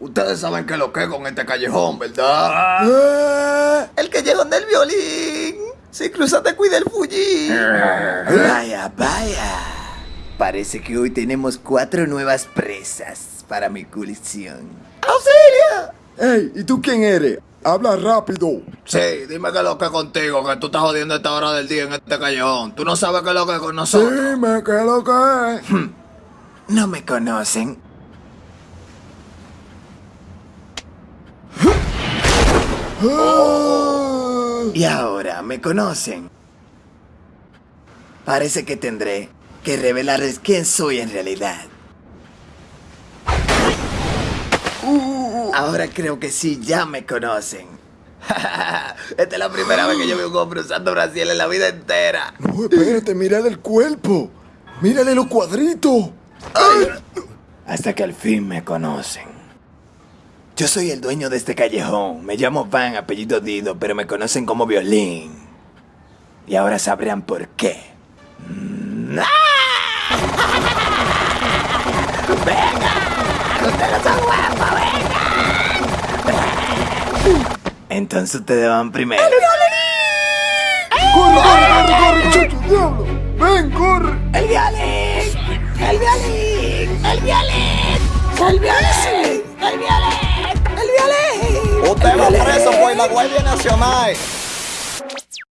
Ustedes saben que lo que con este callejón, ¿verdad? El callejón del violín. Si cruzas te cuida el fuji. Vaya, vaya. Parece que hoy tenemos cuatro nuevas presas para mi colección. ¡Auxilio! Ey, ¿y tú quién eres? Habla rápido. Sí, dime que lo que contigo, que tú estás jodiendo a esta hora del día en este callejón. Tú no sabes qué es lo que es con nosotros. Dime qué es lo que es. No me conocen. Ah. Y ahora me conocen. Parece que tendré que revelarles quién soy en realidad. Ahora creo que sí, ya me conocen. Esta es la primera vez que yo veo un hombre usando Brasil en la vida entera. No, espérate, mírale el cuerpo. Mírale los cuadritos. Hasta que al fin me conocen. Yo soy el dueño de este callejón. Me llamo Van, apellido Dido, pero me conocen como Violín. Y ahora sabrán por qué. Mm, ¡ah! Entonces ustedes van primero. ¡Corre, corre, corre, corre, muchacho, diablo! ¡Ven, corre! ¡El violín! ¡El violín! ¡El violín! ¡El violín! ¡El violín! ¡El violín! Usted va preso por la Guardia Nacional.